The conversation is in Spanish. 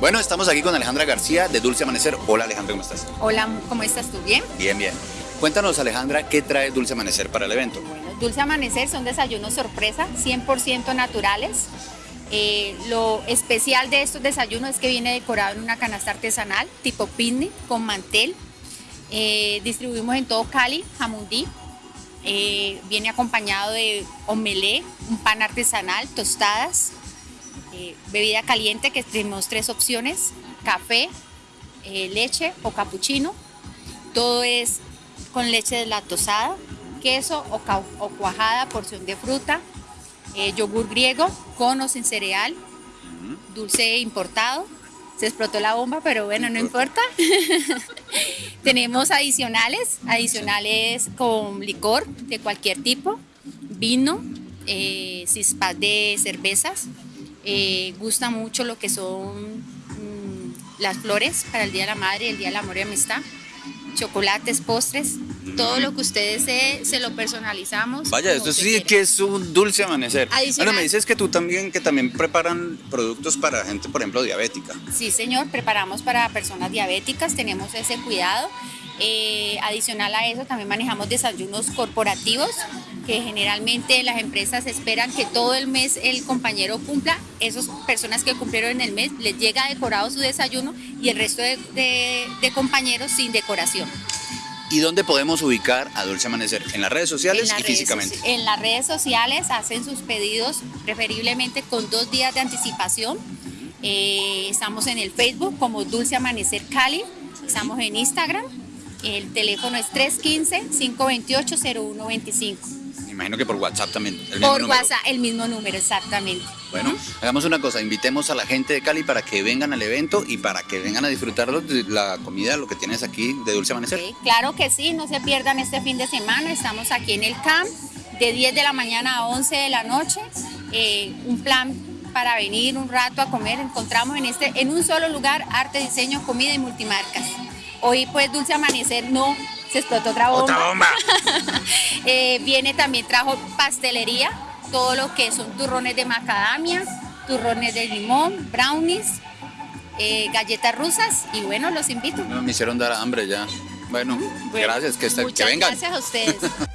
Bueno, estamos aquí con Alejandra García de Dulce Amanecer. Hola Alejandra, ¿cómo estás? Hola, ¿cómo estás tú? ¿Bien? Bien, bien. Cuéntanos Alejandra, ¿qué trae Dulce Amanecer para el evento? Bueno, Dulce Amanecer son desayunos sorpresa, 100% naturales. Eh, lo especial de estos desayunos es que viene decorado en una canasta artesanal tipo picnic con mantel. Eh, distribuimos en todo Cali, jamundí. Eh, viene acompañado de omelé, un pan artesanal, tostadas, eh, bebida caliente que tenemos tres opciones, café, eh, leche o capuchino. Todo es con leche deslactosada, queso o, cuajada, porción de fruta, eh, yogur griego con o sin cereal, dulce importado. Se explotó la bomba, pero bueno, no importa. Tenemos adicionales, adicionales con licor de cualquier tipo, vino, cispas de cervezas. Eh, gusta mucho lo que son mm, las flores para el Día de la Madre, el Día del Amor y Amistad, chocolates, postres, todo lo que ustedes se, se lo personalizamos. Vaya, esto sí quiera. que es un Dulce Amanecer. Adicional. Bueno, me dices que tú también, que también preparan productos para gente, por ejemplo, diabética. Sí, señor, preparamos para personas diabéticas, tenemos ese cuidado. Eh, adicional a eso, también manejamos desayunos corporativos, que generalmente las empresas esperan que todo el mes el compañero cumpla. Esas personas que cumplieron en el mes les llega decorado su desayuno y el resto de, de- de compañeros sin decoración. ¿Y dónde podemos ubicar a Dulce Amanecer? En las redes sociales las y redes físicamente. en las redes sociales hacen sus pedidos preferiblemente con dos días de anticipación. Eh, estamos en el Facebook como Dulce Amanecer Cali, estamos en Instagram, el teléfono es 315-528-0125. Me imagino que por WhatsApp también. el mismo Por número. WhatsApp, el mismo número, exactamente. Bueno, hagamos una cosa, invitemos a la gente de Cali para que vengan al evento y para que vengan a disfrutar de la comida, lo que tienes aquí de Dulce Amanecer. Claro que sí, no se pierdan este fin de semana. Estamos aquí en el CAMP de 10 de la mañana a 11 de la noche. Eh, un plan para venir un rato a comer. Encontramos en, este, en un solo lugar arte, diseño, comida y multimarcas. Hoy pues Dulce Amanecer no se explotó otra bomba. ¡Otra bomba! Eh, viene también, trajo pastelería, todo lo que son turrones de macadamia, turrones de limón, brownies, eh, galletas rusas y bueno, los invito. No, me hicieron dar hambre ya. Bueno, Bueno, gracias, que, está- que muchas vengan. gracias a ustedes.